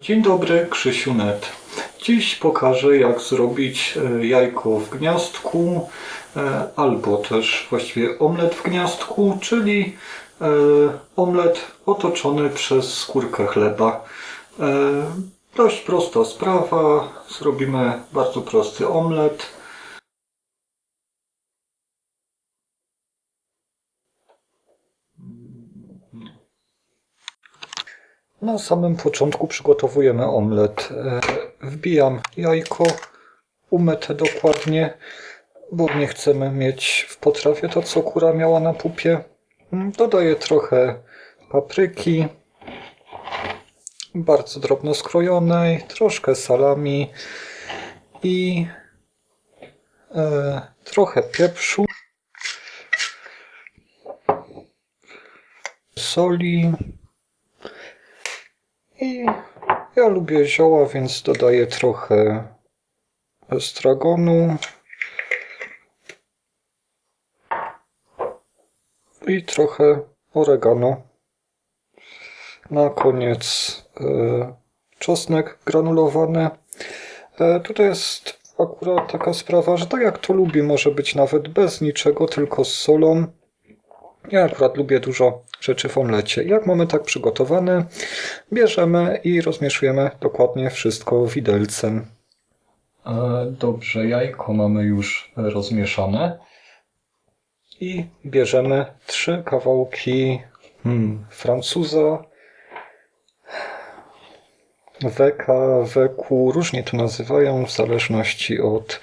Dzień dobry, Krzysiu Net. Dziś pokażę jak zrobić e, jajko w gniazdku e, albo też właściwie omlet w gniazdku, czyli e, omlet otoczony przez skórkę chleba. Dość prosta sprawa. Zrobimy bardzo prosty omlet. Na samym początku przygotowujemy omlet. E, Wbijam jajko, umyte dokładnie, bo nie chcemy mieć w potrawie to, co kura miała na pupie. Mm, Dodaję trochę papryki, bardzo drobno skrojonej, troszkę salami i e, trochę pieprzu, soli, i ja lubię zioła, więc dodaję trochę estragonu. I trochę oregano. Na koniec e, czosnek granulowany. E, tutaj jest akurat taka sprawa, że tak jak to lubi, może być nawet bez niczego, tylko z solą. Ja akurat lubię dużo rzeczy w omlecie. Jak mamy tak przygotowane, bierzemy i rozmieszujemy dokładnie wszystko widelcem. E, Dobrze, jajko mamy już rozmieszane. I bierzemy trzy kawałki hmm, francuza, weka, weku, różnie to nazywają w zależności od,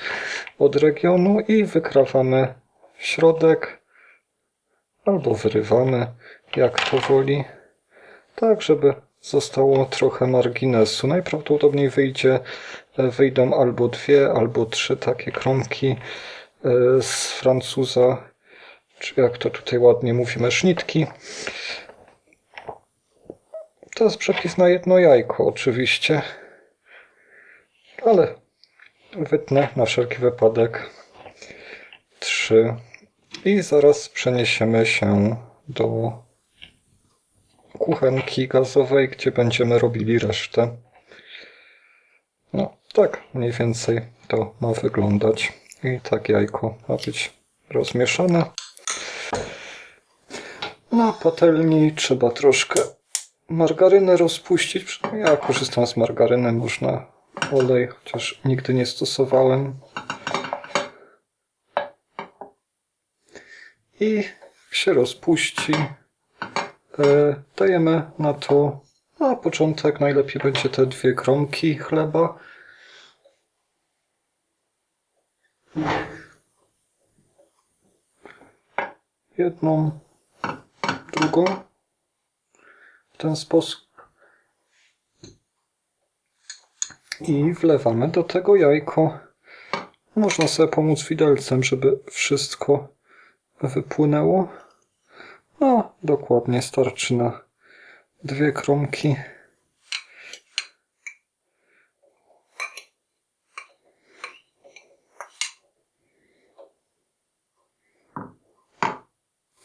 od regionu i wykrawamy środek albo wyrywamy, jak to woli, tak żeby zostało trochę marginesu. Najprawdopodobniej wyjdzie, wyjdą albo dwie, albo trzy takie kromki e, z Francuza, czy jak to tutaj ładnie mówimy, sznitki. To jest przepis na jedno jajko oczywiście, ale wytnę na wszelki wypadek trzy i zaraz przeniesiemy się do kuchenki gazowej, gdzie będziemy robili resztę. No, tak mniej więcej to ma wyglądać. I tak jajko ma być rozmieszane. Na patelni trzeba troszkę margarynę rozpuścić. Ja korzystam z margaryny, można olej, chociaż nigdy nie stosowałem. I się rozpuści. E, dajemy na to na początek najlepiej będzie te dwie kromki chleba. Jedną, drugą. W ten sposób. I wlewamy do tego jajko. Można sobie pomóc widelcem, żeby wszystko wypłynęło. No, dokładnie starczy na dwie kromki.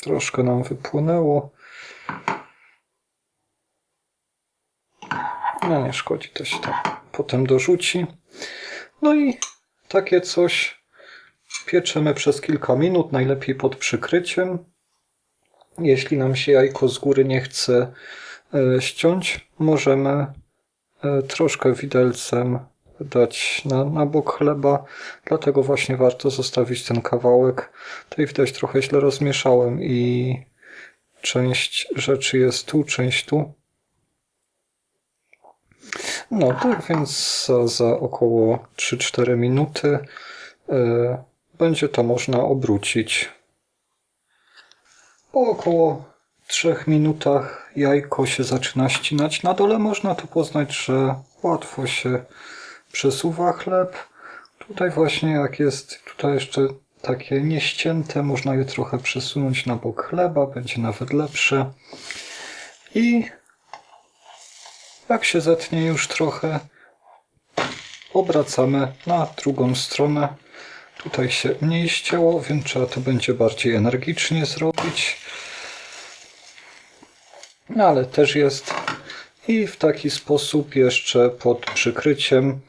Troszkę nam wypłynęło. No nie szkodzi, to się tam potem dorzuci. No i takie coś Pieczemy przez kilka minut, najlepiej pod przykryciem. Jeśli nam się jajko z góry nie chce e, ściąć, możemy e, troszkę widelcem dać na, na bok chleba, dlatego właśnie warto zostawić ten kawałek. Tutaj widać trochę źle rozmieszałem i część rzeczy jest tu, część tu. No tak więc za, za około 3-4 minuty yy, będzie to można obrócić. Po około 3 minutach jajko się zaczyna ścinać. Na dole można tu poznać, że łatwo się przesuwa chleb. Tutaj właśnie jak jest tutaj jeszcze takie nieścięte, można je trochę przesunąć na bok chleba, będzie nawet lepsze. I jak się zetnie już trochę, obracamy na drugą stronę Tutaj się mniej ścięło, więc trzeba to będzie bardziej energicznie zrobić. No ale też jest. I w taki sposób jeszcze pod przykryciem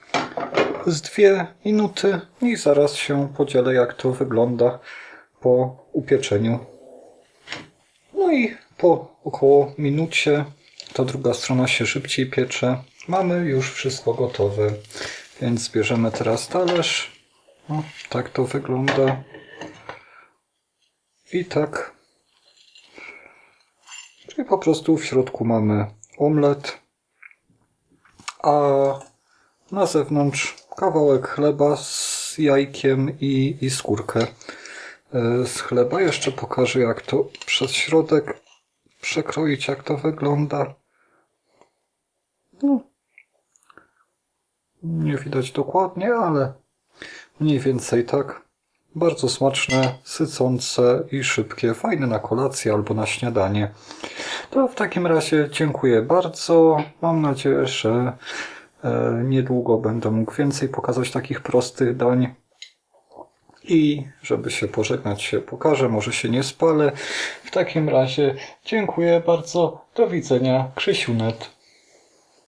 z dwie minuty i zaraz się podzielę jak to wygląda po upieczeniu. No i po około minucie ta druga strona się szybciej piecze. Mamy już wszystko gotowe. Więc bierzemy teraz talerz. No, tak to wygląda. I tak. Czyli po prostu w środku mamy omlet, a na zewnątrz kawałek chleba z jajkiem i, i skórkę e, z chleba. Jeszcze pokażę jak to przez środek przekroić, jak to wygląda. No. Nie widać dokładnie, ale mniej więcej tak. Bardzo smaczne, sycące i szybkie. Fajne na kolację albo na śniadanie. To w takim razie dziękuję bardzo. Mam nadzieję, że e, niedługo będę mógł więcej pokazać takich prostych dań. I żeby się pożegnać się pokażę, może się nie spalę. W takim razie dziękuję bardzo. Do widzenia. Krzysiunet.